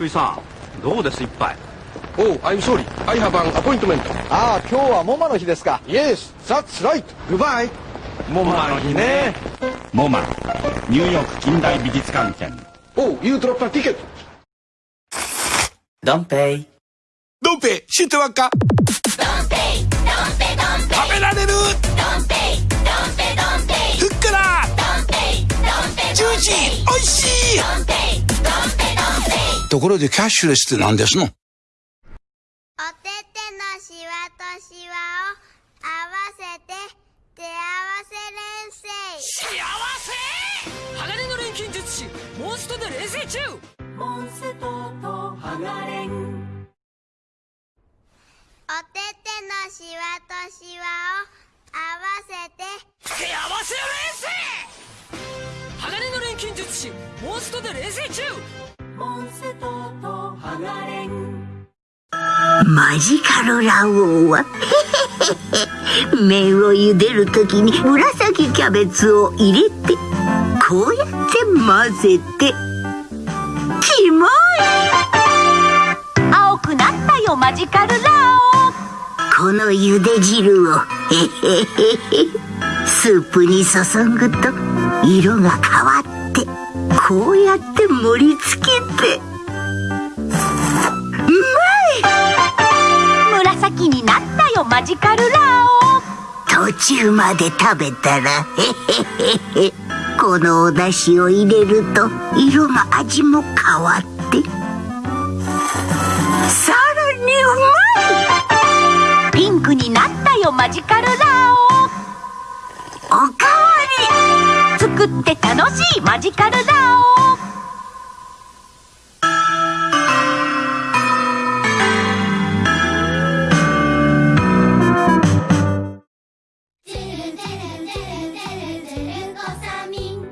福井さんどうです一杯。Oh, I'm sorry. I have an appointment. ああ、今日はモマの日ですか。Yes, that's right. Goodbye. モマの日ね。モマニューヨーク近代美術館展 Oh, you dropped a ticket. ドンペイ。ドンペ知ってわっか？食べられる？ふっくら。ジューシーおいしいところでキャッシュレスって何ですの？おててのしわとしわを合わせて手合わせ連成。鋼の錬金術師モンストで冷静中。モンストと鋼おててのしわとしわを合わせて手合わせ冷静鋼の錬金術師モンストで冷静中モンストと鋼マジカルラオウは麺を茹でるときに紫キャベツを入れてこうやって混ぜて。キモい。青くなったよマジカルラオこの茹で汁を。へへへへ。スープに注ぐと色が変わってこうやって盛り付けて。うまい！紫になったよマジカルラオ。途中まで食べたらへへへへこのお出汁を入れると色が味も変わって。さらにうまい！ピンクになったよマジカルラオり作って楽しいマジカルラオ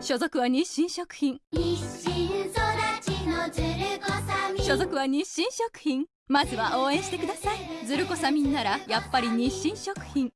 所属は日清食品日清育ちのズルコサミン。所属は日清食品。まずは応援してください。ズルコサミンならやっぱり日清食品